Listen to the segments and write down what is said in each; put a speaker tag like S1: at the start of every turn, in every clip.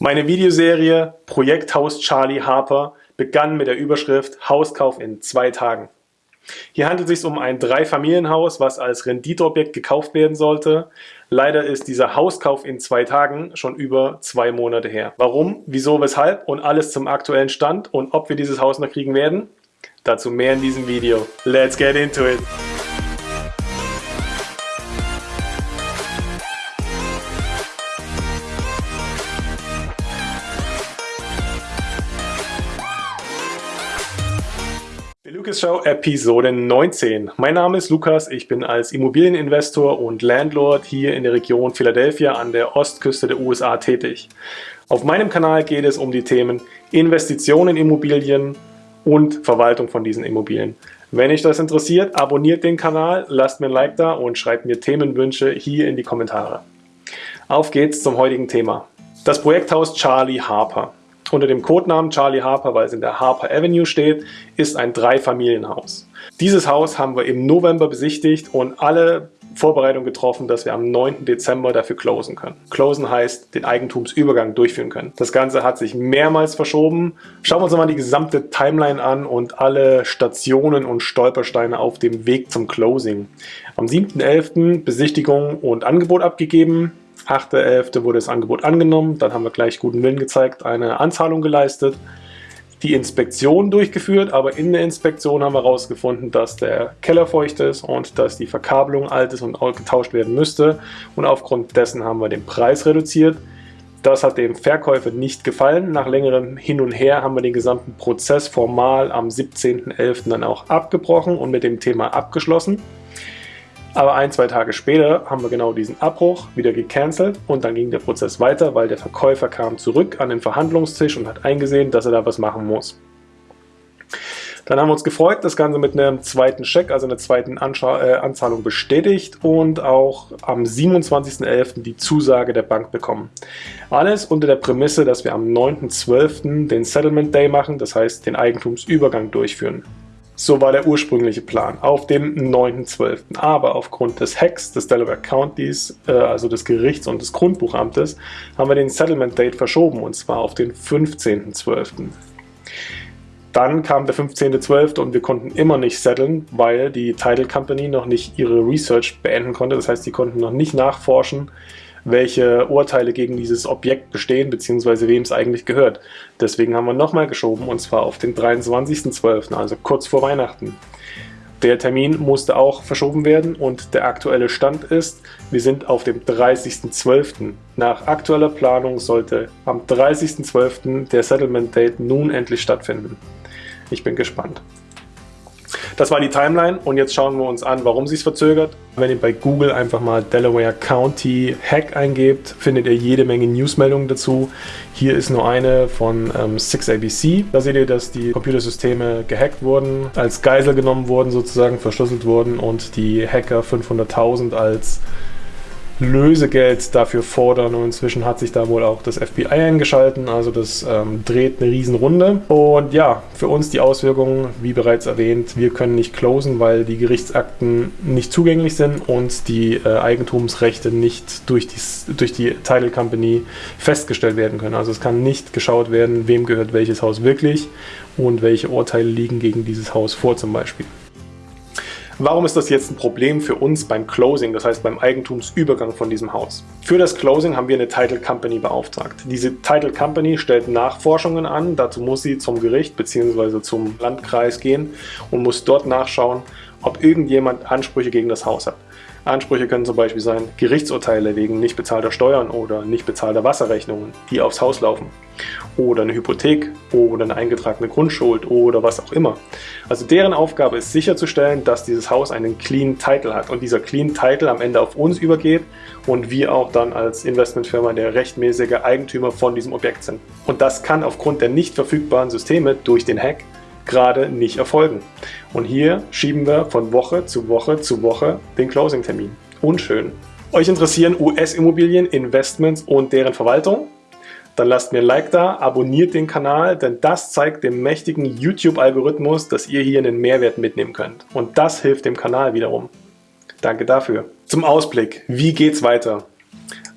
S1: Meine Videoserie Projekthaus Charlie Harper begann mit der Überschrift Hauskauf in zwei Tagen. Hier handelt es sich um ein Dreifamilienhaus, was als Renditeobjekt gekauft werden sollte. Leider ist dieser Hauskauf in zwei Tagen schon über zwei Monate her. Warum, wieso, weshalb und alles zum aktuellen Stand und ob wir dieses Haus noch kriegen werden? Dazu mehr in diesem Video. Let's get into it! Show Episode 19. Mein Name ist Lukas, ich bin als Immobilieninvestor und Landlord hier in der Region Philadelphia an der Ostküste der USA tätig. Auf meinem Kanal geht es um die Themen Investitionen in Immobilien und Verwaltung von diesen Immobilien. Wenn euch das interessiert, abonniert den Kanal, lasst mir ein Like da und schreibt mir Themenwünsche hier in die Kommentare. Auf geht's zum heutigen Thema. Das Projekthaus Charlie Harper unter dem Codenamen Charlie Harper, weil es in der Harper Avenue steht, ist ein Dreifamilienhaus. Dieses Haus haben wir im November besichtigt und alle Vorbereitungen getroffen, dass wir am 9. Dezember dafür closen können. Closen heißt, den Eigentumsübergang durchführen können. Das Ganze hat sich mehrmals verschoben. Schauen wir uns mal die gesamte Timeline an und alle Stationen und Stolpersteine auf dem Weg zum Closing. Am 7.11. Besichtigung und Angebot abgegeben. 8.11. wurde das Angebot angenommen, dann haben wir gleich guten Willen gezeigt, eine Anzahlung geleistet, die Inspektion durchgeführt, aber in der Inspektion haben wir herausgefunden, dass der Keller feucht ist und dass die Verkabelung alt ist und getauscht werden müsste und aufgrund dessen haben wir den Preis reduziert. Das hat dem Verkäufer nicht gefallen. Nach längerem Hin und Her haben wir den gesamten Prozess formal am 17.11. dann auch abgebrochen und mit dem Thema abgeschlossen. Aber ein, zwei Tage später haben wir genau diesen Abbruch wieder gecancelt und dann ging der Prozess weiter, weil der Verkäufer kam zurück an den Verhandlungstisch und hat eingesehen, dass er da was machen muss. Dann haben wir uns gefreut, das Ganze mit einem zweiten Scheck, also einer zweiten Anscha äh, Anzahlung bestätigt und auch am 27.11. die Zusage der Bank bekommen. Alles unter der Prämisse, dass wir am 9.12. den Settlement Day machen, das heißt den Eigentumsübergang durchführen. So war der ursprüngliche Plan, auf dem 9.12. Aber aufgrund des Hacks des Delaware Countys, äh, also des Gerichts und des Grundbuchamtes, haben wir den Settlement Date verschoben und zwar auf den 15.12. Dann kam der 15.12. und wir konnten immer nicht setteln, weil die Title Company noch nicht ihre Research beenden konnte. Das heißt, sie konnten noch nicht nachforschen, welche Urteile gegen dieses Objekt bestehen, beziehungsweise wem es eigentlich gehört. Deswegen haben wir nochmal geschoben, und zwar auf den 23.12., also kurz vor Weihnachten. Der Termin musste auch verschoben werden und der aktuelle Stand ist, wir sind auf dem 30.12. Nach aktueller Planung sollte am 30.12. der Settlement Date nun endlich stattfinden. Ich bin gespannt. Das war die Timeline und jetzt schauen wir uns an, warum sie es verzögert. Wenn ihr bei Google einfach mal Delaware County Hack eingebt, findet ihr jede Menge Newsmeldungen dazu. Hier ist nur eine von ähm, 6ABC. Da seht ihr, dass die Computersysteme gehackt wurden, als Geisel genommen wurden, sozusagen verschlüsselt wurden und die Hacker 500.000 als Lösegeld dafür fordern und inzwischen hat sich da wohl auch das FBI eingeschalten, also das ähm, dreht eine Riesenrunde. Und ja, für uns die Auswirkungen, wie bereits erwähnt, wir können nicht closen, weil die Gerichtsakten nicht zugänglich sind und die äh, Eigentumsrechte nicht durch die, durch die Title Company festgestellt werden können. Also es kann nicht geschaut werden, wem gehört welches Haus wirklich und welche Urteile liegen gegen dieses Haus vor zum Beispiel. Warum ist das jetzt ein Problem für uns beim Closing, das heißt beim Eigentumsübergang von diesem Haus? Für das Closing haben wir eine Title Company beauftragt. Diese Title Company stellt Nachforschungen an, dazu muss sie zum Gericht bzw. zum Landkreis gehen und muss dort nachschauen, ob irgendjemand Ansprüche gegen das Haus hat. Ansprüche können zum Beispiel sein Gerichtsurteile wegen nicht bezahlter Steuern oder nicht bezahlter Wasserrechnungen, die aufs Haus laufen. Oder eine Hypothek oder eine eingetragene Grundschuld oder was auch immer. Also deren Aufgabe ist sicherzustellen, dass dieses Haus einen Clean Title hat und dieser Clean Title am Ende auf uns übergeht und wir auch dann als Investmentfirma der rechtmäßige Eigentümer von diesem Objekt sind. Und das kann aufgrund der nicht verfügbaren Systeme durch den Hack gerade nicht erfolgen. Und hier schieben wir von Woche zu Woche zu Woche den Closing-Termin. Unschön. Euch interessieren US-Immobilien, Investments und deren Verwaltung? Dann lasst mir ein Like da, abonniert den Kanal, denn das zeigt dem mächtigen YouTube-Algorithmus, dass ihr hier einen Mehrwert mitnehmen könnt. Und das hilft dem Kanal wiederum. Danke dafür. Zum Ausblick. Wie geht's weiter?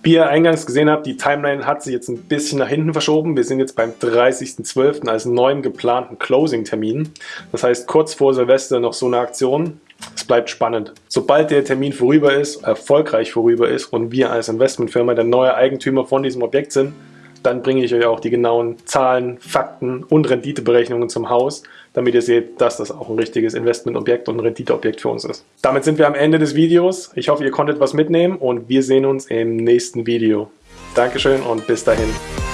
S1: Wie ihr eingangs gesehen habt, die Timeline hat sich jetzt ein bisschen nach hinten verschoben. Wir sind jetzt beim 30.12. als neuen geplanten Closing-Termin. Das heißt, kurz vor Silvester noch so eine Aktion. Es bleibt spannend. Sobald der Termin vorüber ist, erfolgreich vorüber ist und wir als Investmentfirma der neue Eigentümer von diesem Objekt sind, dann bringe ich euch auch die genauen Zahlen, Fakten und Renditeberechnungen zum Haus, damit ihr seht, dass das auch ein richtiges Investmentobjekt und Renditeobjekt für uns ist. Damit sind wir am Ende des Videos. Ich hoffe, ihr konntet was mitnehmen und wir sehen uns im nächsten Video. Dankeschön und bis dahin.